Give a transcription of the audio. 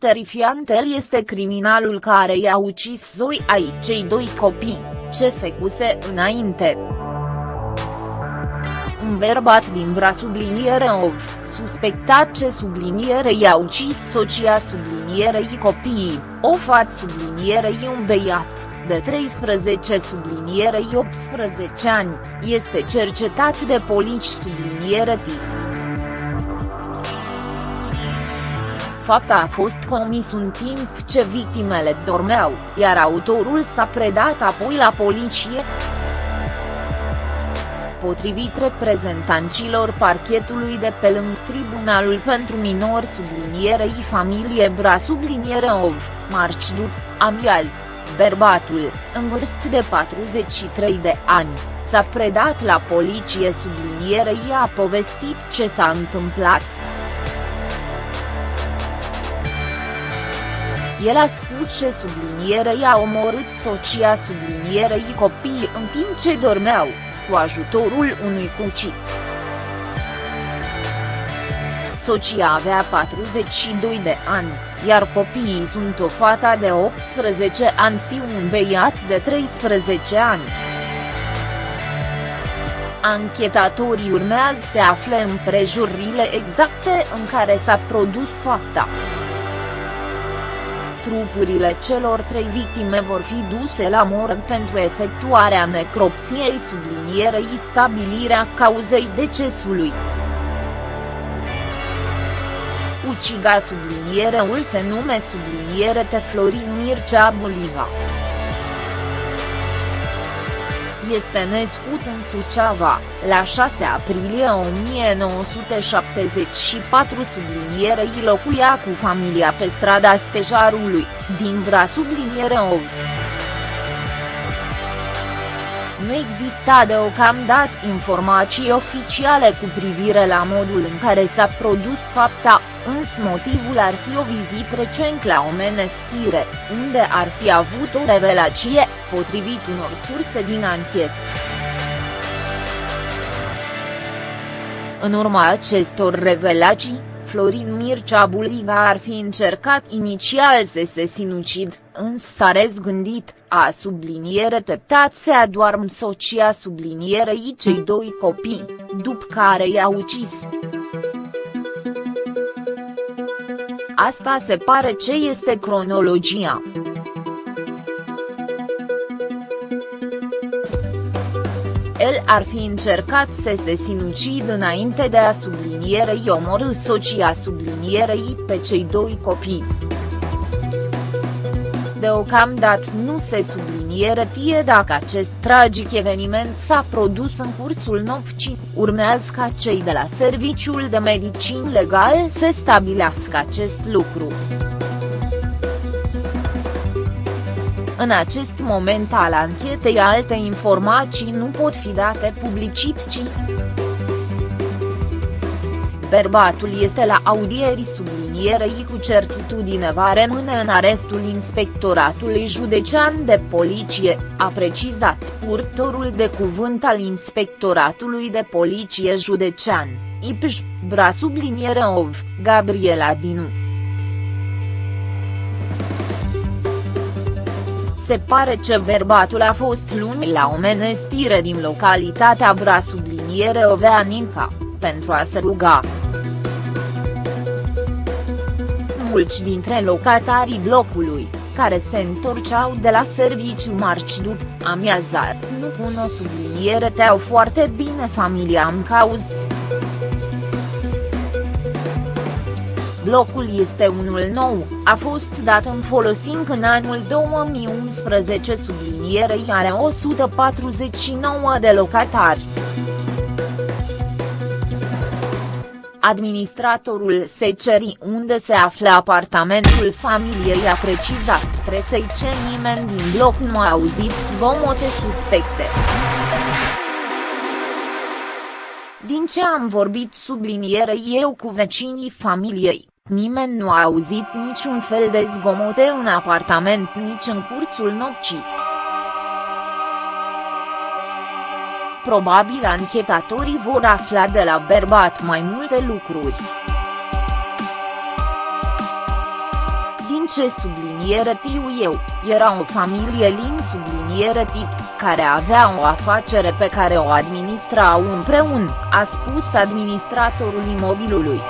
Terifiant el este criminalul care i-a ucis zoi ai cei doi copii, ce făcuse înainte. Un bărbat din Bra subliniere ov, suspectat ce subliniere i-a ucis socia sublinierei copiii, o fată sublinierei un beiat, de 13 sublinierei 18 ani, este cercetat de polici subliniere tip. Fapta a fost comis un timp ce victimele dormeau, iar autorul s-a predat apoi la poliție. Potrivit reprezentanților parchetului de pe lângă Tribunalul pentru Minori sublinierei familie Bra subliniere Ov, marci după, amiaz, bărbatul, în vârstă de 43 de ani, s-a predat la poliție sublinierei a povestit ce s-a întâmplat. El a spus ce subliniere i-a omorât socia sublinierei copiii în timp ce dormeau, cu ajutorul unui cucit. Socia avea 42 de ani, iar copiii sunt o fata de 18 ani și un beiat de 13 ani. Anchetatorii urmează să afle împrejurile exacte în care s-a produs fapta. Trupurile celor trei victime vor fi duse la morg pentru efectuarea necropsiei sublinierei stabilirea cauzei decesului. Uciga subliniereul se nume subliniere Florin Mircea Boliva este născut în Suceava, la 6 aprilie 1974 sublinierei locuia cu familia pe strada Stejarului, din Vra subliniere Ov. Nu exista deocamdată informații oficiale cu privire la modul în care s-a produs fapta, însă motivul ar fi o vizită recent la o menestire, unde ar fi avut o revelație, potrivit unor surse din anchet. În urma acestor revelații, Florin Mircea Buliga ar fi încercat inițial să se sinucid, însă s-a răzgândit, a subliniere teptat se adoarm socia sublinierei cei doi copii, după care i-a ucis. Asta se pare ce este cronologia. El ar fi încercat să se sinucid înainte de a sublinierei omorâ socia sublinierei pe cei doi copii. Deocamdată nu se subliniere tie dacă acest tragic eveniment s-a produs în cursul nopții, urmează ca cei de la Serviciul de Medicin Legal să stabilească acest lucru. În acest moment al anchetei alte informații nu pot fi date publicității. Bărbatul este la audieri sublinierei cu certitudine va rămâne în arestul inspectoratului județean de poliție, a precizat purtorul de cuvânt al inspectoratului de poliție județean, IPJ, Bra subliniere OV, Gabriela Dinu. Se pare că bărbatul a fost luni la o menestire din localitatea Bra subliniere Oveaninca, pentru a se ruga. Mulți dintre locatarii blocului, care se întorceau de la serviciu marci după amiazar, nu cunosc subliniere teau foarte bine familia în cauză. Blocul este unul nou, a fost dat în folosință în anul 2011 sublinierei are 149 de locatari. Administratorul Secerii unde se află apartamentul familiei a precizat presei ce nimeni din bloc nu a auzit zgomote suspecte. Din ce am vorbit subliniere eu cu vecinii familiei, Nimeni nu a auzit niciun fel de zgomote în apartament nici în cursul nopții. Probabil anchetatorii vor afla de la bărbat mai multe lucruri. ce subliniere tiu eu, era o familie lin subliniere tip, care avea o afacere pe care o administrau împreună, a spus administratorul imobilului.